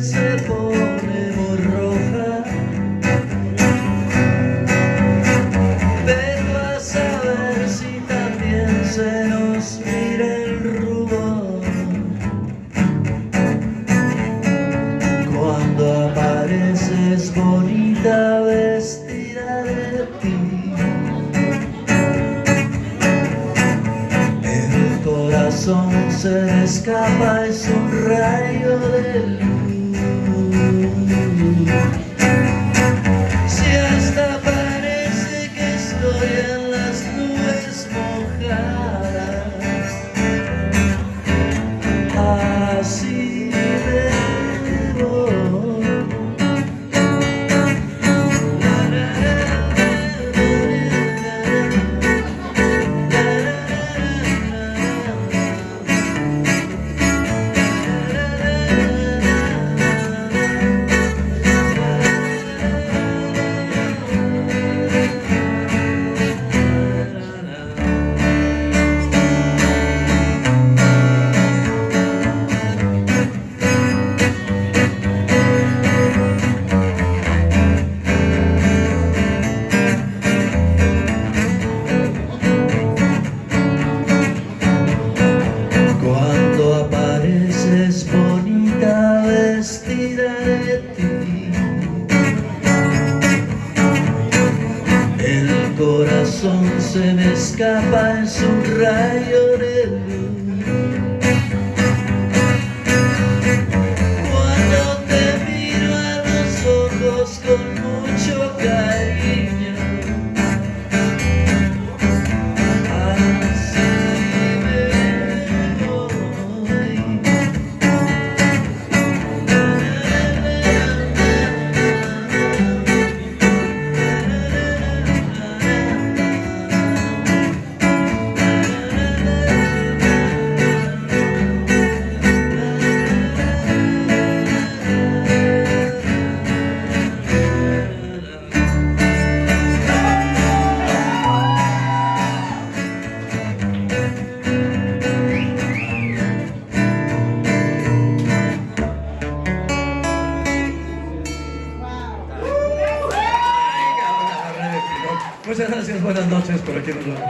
Se pone borroja, pero a saber si también se nos mira el rubor cuando apareces bonita vestida de ti. El corazón se escapa, es un rayo de luz. Thank you. El corazón se me escapa, en su rayo de luz Muchas gracias, buenas noches, por aquí nos vemos.